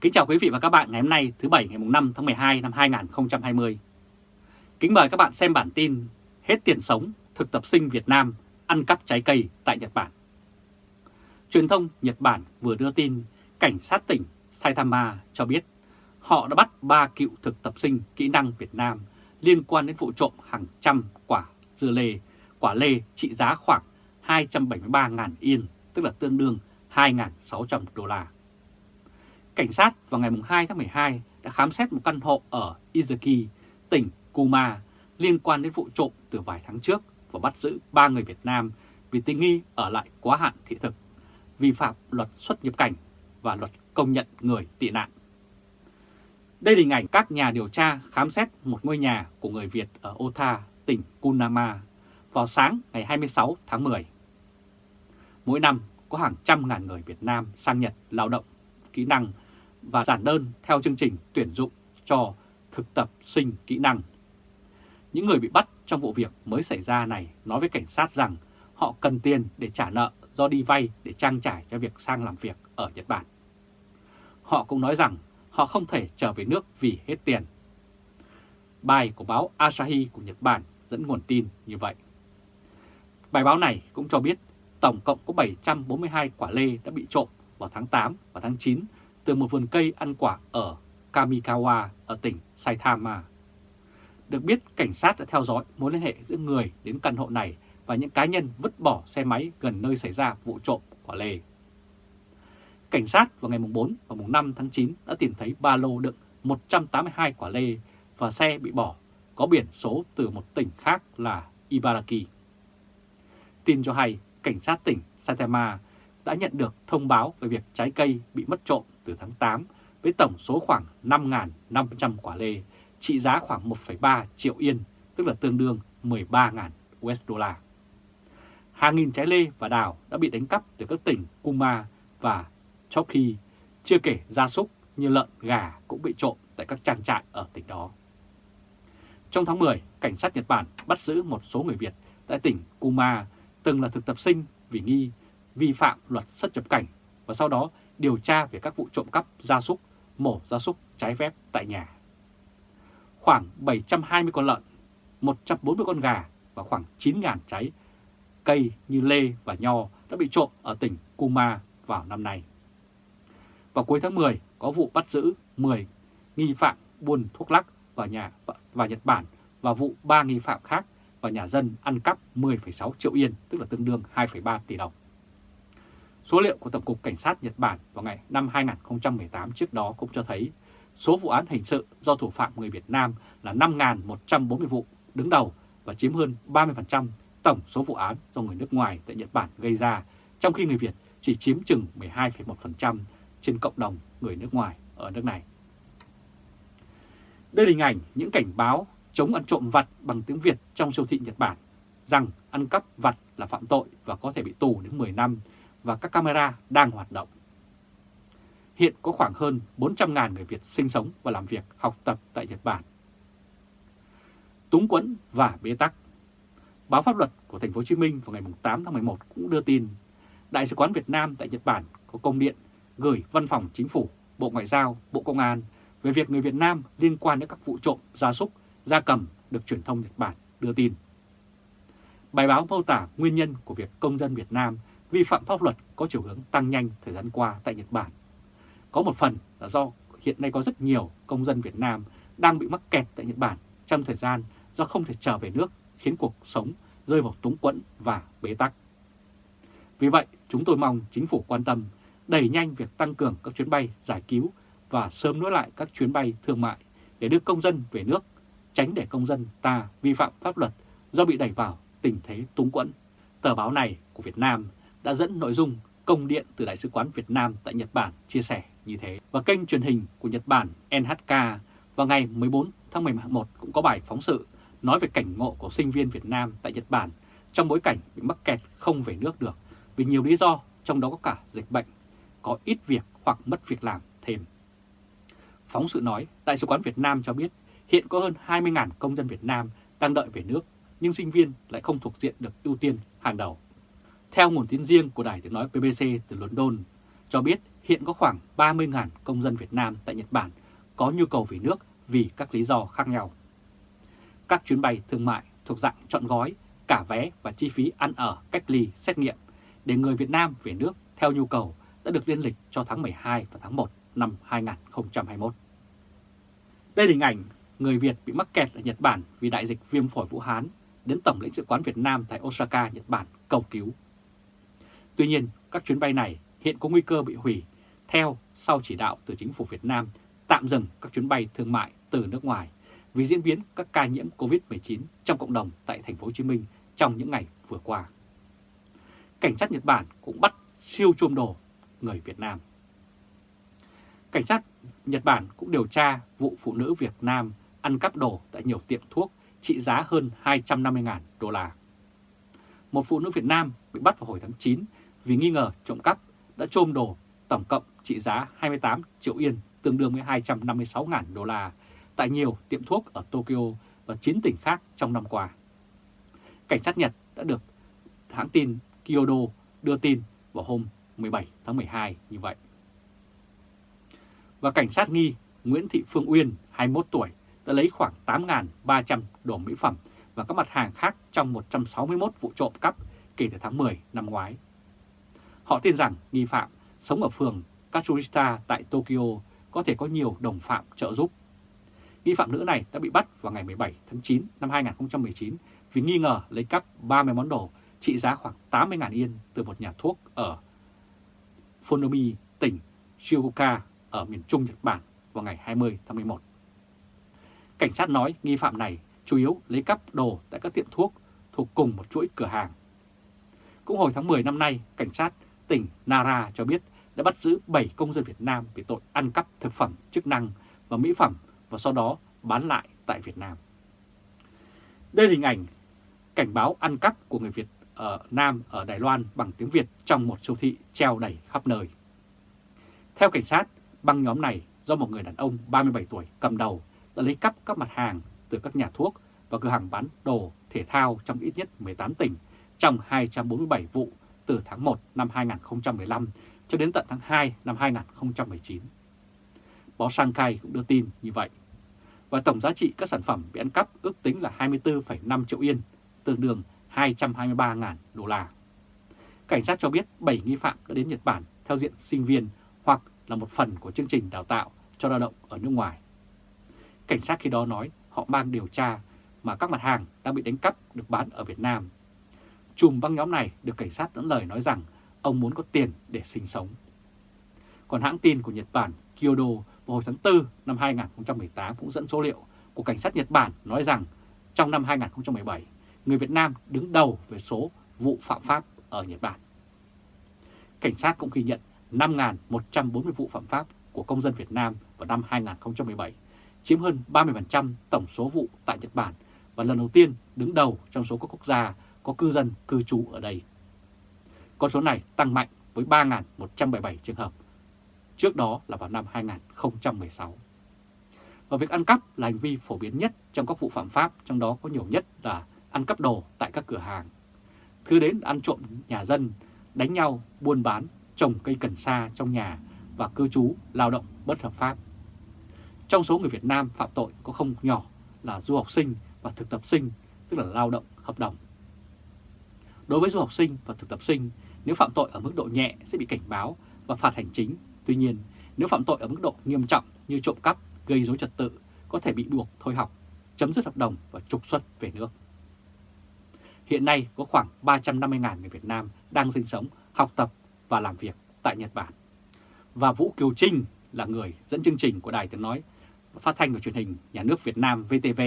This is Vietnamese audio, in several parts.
Kính chào quý vị và các bạn ngày hôm nay thứ Bảy ngày 5 tháng 12 năm 2020. Kính mời các bạn xem bản tin Hết tiền sống, thực tập sinh Việt Nam ăn cắp trái cây tại Nhật Bản. Truyền thông Nhật Bản vừa đưa tin cảnh sát tỉnh Saitama cho biết họ đã bắt 3 cựu thực tập sinh kỹ năng Việt Nam liên quan đến vụ trộm hàng trăm quả dưa lê, quả lê trị giá khoảng 273.000 yên, tức là tương đương 2.600 đô la. Cảnh sát vào ngày 2 tháng 12 đã khám xét một căn hộ ở Izuki, tỉnh Kuma liên quan đến vụ trộm từ vài tháng trước và bắt giữ 3 người Việt Nam vì tình nghi ở lại quá hạn thị thực, vi phạm luật xuất nhập cảnh và luật công nhận người tị nạn. Đây là hình ảnh các nhà điều tra khám xét một ngôi nhà của người Việt ở Ota, tỉnh Kunama vào sáng ngày 26 tháng 10. Mỗi năm có hàng trăm ngàn người Việt Nam sang Nhật lao động, kỹ năng và giản đơn theo chương trình tuyển dụng cho thực tập sinh kỹ năng. Những người bị bắt trong vụ việc mới xảy ra này nói với cảnh sát rằng họ cần tiền để trả nợ do đi vay để trang trải cho việc sang làm việc ở Nhật Bản. Họ cũng nói rằng họ không thể trở về nước vì hết tiền. Bài của báo Asahi của Nhật Bản dẫn nguồn tin như vậy. Bài báo này cũng cho biết tổng cộng có 742 quả lê đã bị trộm vào tháng 8 và tháng 9 từ một vườn cây ăn quả ở Kamikawa ở tỉnh Saitama. Được biết, cảnh sát đã theo dõi mối liên hệ giữa người đến căn hộ này và những cá nhân vứt bỏ xe máy gần nơi xảy ra vụ trộm quả lê. Cảnh sát vào ngày 4 và 5 tháng 9 đã tìm thấy ba lô đựng 182 quả lê và xe bị bỏ có biển số từ một tỉnh khác là Ibaraki. Tin cho hay, cảnh sát tỉnh Saitama đã nhận được thông báo về việc trái cây bị mất trộm từ tháng 8 với tổng số khoảng 5.500 quả lê, trị giá khoảng 1,3 triệu yên, tức là tương đương 13.000 USD. Hàng nghìn trái lê và đào đã bị đánh cắp từ các tỉnh Kuma và Chokhi, chưa kể gia súc như lợn, gà cũng bị trộm tại các trang trại ở tỉnh đó. Trong tháng 10, cảnh sát Nhật Bản bắt giữ một số người Việt tại tỉnh Kuma từng là thực tập sinh vì nghi vi phạm luật xuất nhập cảnh và sau đó điều tra về các vụ trộm cắp gia súc, mổ gia súc trái phép tại nhà. Khoảng 720 con lợn, 140 con gà và khoảng 9.000 trái cây như lê và nho đã bị trộm ở tỉnh Kuma vào năm nay. Vào cuối tháng 10 có vụ bắt giữ 10 nghi phạm buôn thuốc lắc vào nhà và Nhật Bản và vụ 3 nghi phạm khác vào nhà dân ăn cắp 10,6 triệu yên, tức là tương đương 2,3 tỷ đồng. Số liệu của Tổng cục Cảnh sát Nhật Bản vào ngày năm 2018 trước đó cũng cho thấy số vụ án hình sự do thủ phạm người Việt Nam là 5.140 vụ đứng đầu và chiếm hơn 30% tổng số vụ án do người nước ngoài tại Nhật Bản gây ra, trong khi người Việt chỉ chiếm chừng 12,1% trên cộng đồng người nước ngoài ở nước này. Đây là hình ảnh những cảnh báo chống ăn trộm vặt bằng tiếng Việt trong siêu thị Nhật Bản, rằng ăn cắp vặt là phạm tội và có thể bị tù đến 10 năm và các camera đang hoạt động. Hiện có khoảng hơn 400.000 người Việt sinh sống và làm việc, học tập tại Nhật Bản. Túng quẫn và bế tắc Báo pháp luật của thành phố Hồ Chí Minh vào ngày 8 tháng 11 cũng đưa tin Đại sứ quán Việt Nam tại Nhật Bản có công điện gửi Văn phòng Chính phủ, Bộ Ngoại giao, Bộ Công an về việc người Việt Nam liên quan đến các vụ trộm gia súc, gia cầm được truyền thông Nhật Bản đưa tin. Bài báo mô tả nguyên nhân của việc công dân Việt Nam vi phạm pháp luật có chiều hướng tăng nhanh thời gian qua tại Nhật Bản. Có một phần là do hiện nay có rất nhiều công dân Việt Nam đang bị mắc kẹt tại Nhật Bản trong thời gian do không thể trở về nước khiến cuộc sống rơi vào túng quẫn và bế tắc. Vì vậy, chúng tôi mong chính phủ quan tâm đẩy nhanh việc tăng cường các chuyến bay giải cứu và sớm nối lại các chuyến bay thương mại để đưa công dân về nước, tránh để công dân ta vi phạm pháp luật do bị đẩy vào tình thế túng quẫn. Tờ báo này của Việt Nam đã dẫn nội dung công điện từ Đại sứ quán Việt Nam tại Nhật Bản chia sẻ như thế. Và kênh truyền hình của Nhật Bản NHK vào ngày 14 tháng 11 cũng có bài phóng sự nói về cảnh ngộ của sinh viên Việt Nam tại Nhật Bản trong bối cảnh bị mắc kẹt không về nước được vì nhiều lý do, trong đó có cả dịch bệnh, có ít việc hoặc mất việc làm thêm. Phóng sự nói, Đại sứ quán Việt Nam cho biết hiện có hơn 20.000 công dân Việt Nam đang đợi về nước, nhưng sinh viên lại không thuộc diện được ưu tiên hàng đầu. Theo nguồn tin riêng của Đài tiếng nói BBC từ London, cho biết hiện có khoảng 30.000 công dân Việt Nam tại Nhật Bản có nhu cầu về nước vì các lý do khác nhau. Các chuyến bay thương mại thuộc dạng chọn gói, cả vé và chi phí ăn ở, cách ly, xét nghiệm để người Việt Nam về nước theo nhu cầu đã được liên lịch cho tháng 12 và tháng 1 năm 2021. Đây là hình ảnh người Việt bị mắc kẹt ở Nhật Bản vì đại dịch viêm phổi Vũ Hán đến Tổng lãnh sự quán Việt Nam tại Osaka, Nhật Bản cầu cứu. Tuy nhiên, các chuyến bay này hiện có nguy cơ bị hủy theo sau chỉ đạo từ chính phủ Việt Nam tạm dừng các chuyến bay thương mại từ nước ngoài vì diễn biến các ca nhiễm COVID-19 trong cộng đồng tại thành phố Hồ Chí Minh trong những ngày vừa qua. Cảnh sát Nhật Bản cũng bắt siêu trôm đồ người Việt Nam. Cảnh sát Nhật Bản cũng điều tra vụ phụ nữ Việt Nam ăn cắp đồ tại nhiều tiệm thuốc trị giá hơn 250.000 đô la. Một phụ nữ Việt Nam bị bắt vào hồi tháng 9 vì nghi ngờ trộm cắp đã trôm đồ tổng cộng trị giá 28 triệu yên tương đương với 256.000 đô la tại nhiều tiệm thuốc ở Tokyo và 9 tỉnh khác trong năm qua. Cảnh sát Nhật đã được hãng tin Kyodo đưa tin vào hôm 17 tháng 12 như vậy. Và cảnh sát nghi Nguyễn Thị Phương Uyên, 21 tuổi, đã lấy khoảng 8.300 đồ mỹ phẩm và các mặt hàng khác trong 161 vụ trộm cắp kể từ tháng 10 năm ngoái. Họ tin rằng nghi phạm sống ở phường Katsushita tại Tokyo có thể có nhiều đồng phạm trợ giúp. Nghi phạm nữ này đã bị bắt vào ngày 17 tháng 9 năm 2019 vì nghi ngờ lấy cắp 30 món đồ trị giá khoảng 80.000 yên từ một nhà thuốc ở Fonomi, tỉnh Shizuoka ở miền Trung Nhật Bản vào ngày 20 tháng 11. Cảnh sát nói nghi phạm này chủ yếu lấy cắp đồ tại các tiệm thuốc thuộc cùng một chuỗi cửa hàng. Cũng hồi tháng 10 năm nay, cảnh sát tỉnh Nara cho biết đã bắt giữ 7 công dân Việt Nam vì tội ăn cắp thực phẩm chức năng và mỹ phẩm và sau đó bán lại tại Việt Nam. Đây là hình ảnh cảnh báo ăn cắp của người Việt ở Nam ở Đài Loan bằng tiếng Việt trong một siêu thị treo đầy khắp nơi. Theo cảnh sát, băng nhóm này do một người đàn ông 37 tuổi cầm đầu đã lấy cắp các mặt hàng từ các nhà thuốc và cửa hàng bán đồ thể thao trong ít nhất 18 tỉnh trong 247 vụ từ tháng 1 năm 2015 cho đến tận tháng 2 năm 2019. Báo Shanghai cũng đưa tin như vậy. Và tổng giá trị các sản phẩm bị ăn cắp ước tính là 24,5 triệu yên, tương đương 223.000 đô la. Cảnh sát cho biết 7 nghi phạm đã đến Nhật Bản theo diện sinh viên hoặc là một phần của chương trình đào tạo cho lao động ở nước ngoài. Cảnh sát khi đó nói họ mang điều tra mà các mặt hàng đang bị đánh cắp được bán ở Việt Nam. Chùm băng nhóm này được cảnh sát dẫn lời nói rằng ông muốn có tiền để sinh sống. Còn hãng tin của Nhật Bản Kyodo vào hồi tháng 4 năm 2018 cũng dẫn số liệu của cảnh sát Nhật Bản nói rằng trong năm 2017, người Việt Nam đứng đầu về số vụ phạm pháp ở Nhật Bản. Cảnh sát cũng ghi nhận 5.140 vụ phạm pháp của công dân Việt Nam vào năm 2017, chiếm hơn 30% tổng số vụ tại Nhật Bản và lần đầu tiên đứng đầu trong số các quốc gia có cư dân cư trú ở đây. Con số này tăng mạnh với 3.177 trường hợp, trước đó là vào năm 2016. Và việc ăn cắp là hành vi phổ biến nhất trong các vụ phạm pháp, trong đó có nhiều nhất là ăn cắp đồ tại các cửa hàng. Thứ đến ăn trộm nhà dân, đánh nhau, buôn bán, trồng cây cần sa trong nhà và cư trú, lao động bất hợp pháp. Trong số người Việt Nam phạm tội có không nhỏ là du học sinh và thực tập sinh, tức là lao động hợp đồng. Đối với du học sinh và thực tập sinh, nếu phạm tội ở mức độ nhẹ sẽ bị cảnh báo và phạt hành chính. Tuy nhiên, nếu phạm tội ở mức độ nghiêm trọng như trộm cắp, gây dối trật tự, có thể bị buộc thôi học, chấm dứt hợp đồng và trục xuất về nước. Hiện nay có khoảng 350.000 người Việt Nam đang sinh sống, học tập và làm việc tại Nhật Bản. Và Vũ Kiều Trinh là người dẫn chương trình của Đài Tiếng Nói phát thanh và truyền hình nhà nước Việt Nam VTV,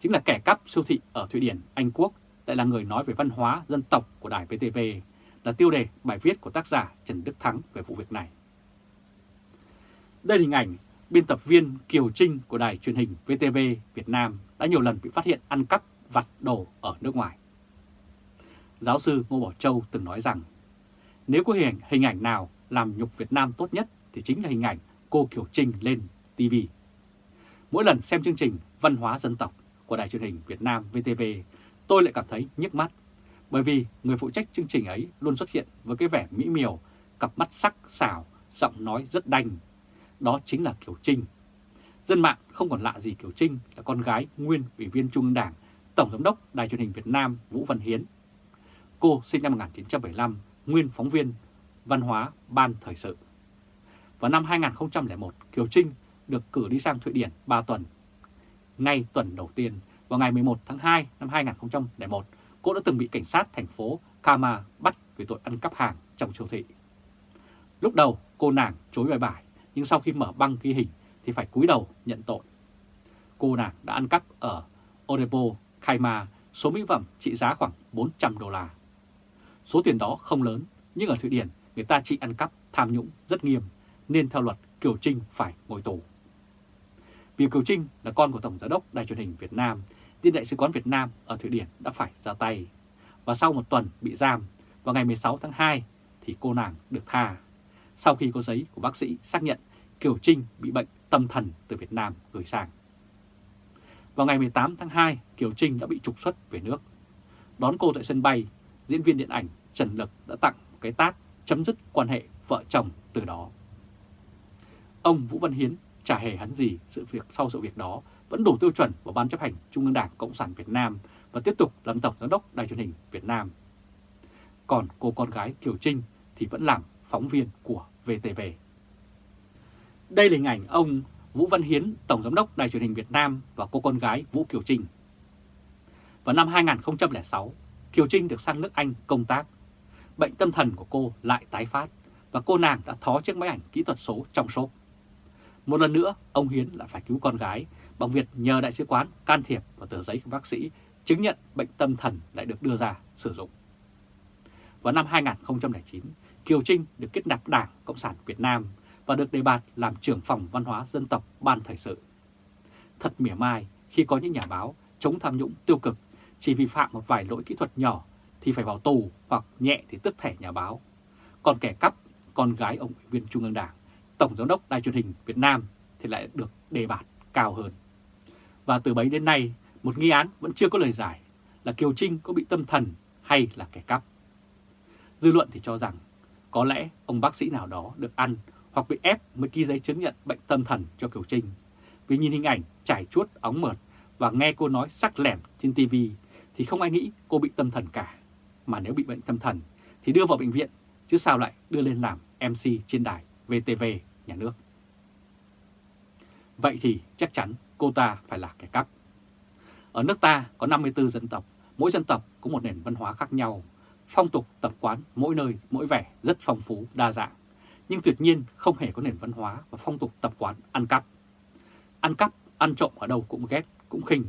chính là kẻ cắp siêu thị ở Thụy Điển, Anh Quốc, lại là người nói về văn hóa dân tộc của Đài VTV, là tiêu đề bài viết của tác giả Trần Đức Thắng về vụ việc này. Đây là hình ảnh biên tập viên Kiều Trinh của đài truyền hình VTV Việt Nam đã nhiều lần bị phát hiện ăn cắp vặt đồ ở nước ngoài. Giáo sư Ngô Bảo Châu từng nói rằng, nếu có hình, hình ảnh nào làm nhục Việt Nam tốt nhất thì chính là hình ảnh cô Kiều Trinh lên TV. Mỗi lần xem chương trình Văn hóa dân tộc của đài truyền hình Việt Nam VTV, tôi lại cảm thấy nhức mắt, bởi vì người phụ trách chương trình ấy luôn xuất hiện với cái vẻ mỹ miều, cặp mắt sắc, xảo, giọng nói rất đanh. Đó chính là Kiều Trinh. Dân mạng không còn lạ gì Kiều Trinh là con gái nguyên ủy viên Trung ương Đảng, Tổng giám đốc Đài truyền hình Việt Nam Vũ Văn Hiến. Cô sinh năm 1975, nguyên phóng viên văn hóa ban thời sự. Vào năm 2001, Kiều Trinh được cử đi sang Thụy Điển 3 tuần. Ngay tuần đầu tiên, vào ngày 11 tháng 2 năm 2001, cô đã từng bị cảnh sát thành phố Kama bắt vì tội ăn cắp hàng trong siêu thị. Lúc đầu cô nàng chối bài bài, nhưng sau khi mở băng ghi hình thì phải cúi đầu nhận tội. Cô nàng đã ăn cắp ở Odebo Kaima số mỹ phẩm trị giá khoảng 400 đô la. Số tiền đó không lớn, nhưng ở Thụy Điển người ta trị ăn cắp tham nhũng rất nghiêm, nên theo luật Kiều Trinh phải ngồi tù. Vì Kiều Trinh là con của Tổng Giám đốc Đài truyền hình Việt Nam, tin Đại sứ quán Việt Nam ở Thụy Điển đã phải ra tay. Và sau một tuần bị giam, vào ngày 16 tháng 2 thì cô nàng được tha. Sau khi có giấy của bác sĩ xác nhận Kiều Trinh bị bệnh tâm thần từ Việt Nam gửi sang. Vào ngày 18 tháng 2, Kiều Trinh đã bị trục xuất về nước. Đón cô tại sân bay, diễn viên điện ảnh Trần Lực đã tặng một cái tát chấm dứt quan hệ vợ chồng từ đó. Ông Vũ Văn Hiến chả hề hắn gì sự việc sau sự việc đó vẫn đủ tiêu chuẩn của Ban chấp hành Trung ương Đảng Cộng sản Việt Nam và tiếp tục làm Tổng Giám đốc Đài truyền hình Việt Nam. Còn cô con gái Kiều Trinh thì vẫn làm phóng viên của VTV. Đây là hình ảnh ông Vũ Văn Hiến, Tổng Giám đốc Đài truyền hình Việt Nam và cô con gái Vũ Kiều Trinh. Vào năm 2006, Kiều Trinh được sang nước Anh công tác. Bệnh tâm thần của cô lại tái phát và cô nàng đã thó chiếc máy ảnh kỹ thuật số trong shop. Một lần nữa, ông Hiến lại phải cứu con gái bằng việc nhờ đại sứ quán can thiệp và tờ giấy của bác sĩ chứng nhận bệnh tâm thần lại được đưa ra sử dụng. Vào năm 2009, Kiều Trinh được kết nạp Đảng Cộng sản Việt Nam và được đề bạt làm trưởng phòng văn hóa dân tộc Ban Thời sự. Thật mỉa mai khi có những nhà báo chống tham nhũng tiêu cực chỉ vi phạm một vài lỗi kỹ thuật nhỏ thì phải vào tù hoặc nhẹ thì tức thẻ nhà báo. Còn kẻ cắp con gái ông ủy viên Trung ương Đảng, Tổng Giám đốc Đài truyền hình Việt Nam thì lại được đề bạt cao hơn. Và từ bấy đến nay, một nghi án vẫn chưa có lời giải là Kiều Trinh có bị tâm thần hay là kẻ cắp. Dư luận thì cho rằng có lẽ ông bác sĩ nào đó được ăn hoặc bị ép mới ký giấy chứng nhận bệnh tâm thần cho Kiều Trinh. Vì nhìn hình ảnh trải chuốt óng mượt và nghe cô nói sắc lẻm trên TV thì không ai nghĩ cô bị tâm thần cả. Mà nếu bị bệnh tâm thần thì đưa vào bệnh viện chứ sao lại đưa lên làm MC trên đài VTV nhà nước. Vậy thì chắc chắn cô ta phải là kẻ cắp. Ở nước ta có 54 dân tộc, mỗi dân tộc có một nền văn hóa khác nhau, phong tục tập quán mỗi nơi mỗi vẻ rất phong phú, đa dạng. Nhưng tuyệt nhiên không hề có nền văn hóa và phong tục tập quán ăn cắp. Ăn cắp, ăn trộm ở đâu cũng ghét, cũng khinh.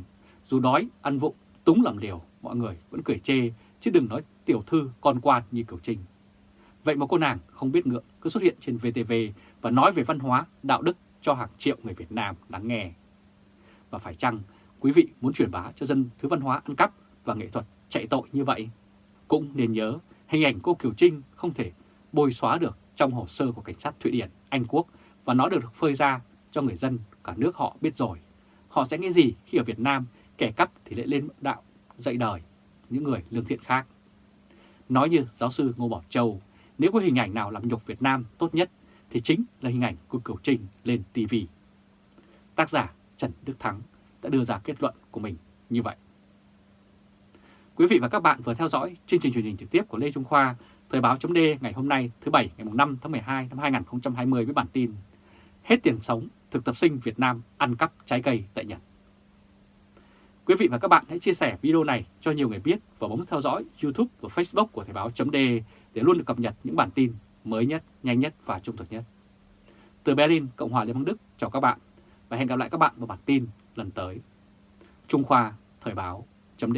Dù đói, ăn vụng, túng làm liều, mọi người vẫn cười chê, chứ đừng nói tiểu thư con quan như Kiều Trinh. Vậy mà cô nàng không biết ngượng cứ xuất hiện trên VTV và nói về văn hóa, đạo đức cho hàng triệu người Việt Nam lắng nghe. Và phải chăng quý vị muốn truyền bá cho dân thứ văn hóa ăn cắp và nghệ thuật chạy tội như vậy? Cũng nên nhớ hình ảnh cô Kiều Trinh không thể bôi xóa được trong hồ sơ của cảnh sát Thụy Điển, Anh Quốc và nó được phơi ra cho người dân cả nước họ biết rồi. Họ sẽ nghĩ gì khi ở Việt Nam kẻ cắp thì lại lên đạo dạy đời những người lương thiện khác. Nói như giáo sư Ngô Bảo Châu, nếu có hình ảnh nào làm nhục Việt Nam tốt nhất thì chính là hình ảnh của Kiều Trinh lên TV. Tác giả Trần Đức Thắng đã đưa ra kết luận của mình như vậy. Quý vị và các bạn vừa theo dõi chương trình truyền hình trực tiếp của Lê Trung Khoa, Thời báo chấm ngày hôm nay thứ Bảy ngày 5 tháng 12 năm 2020 với bản tin Hết tiền sống, thực tập sinh Việt Nam ăn cắp trái cây tại Nhật. Quý vị và các bạn hãy chia sẻ video này cho nhiều người biết và bấm theo dõi YouTube và Facebook của Thời báo chấm để luôn được cập nhật những bản tin mới nhất, nhanh nhất và trung thực nhất. Từ Berlin, Cộng hòa Liên bang Đức, chào các bạn và hẹn gặp lại các bạn vào bản tin lần tới. Trung Khoa Thời báo chấm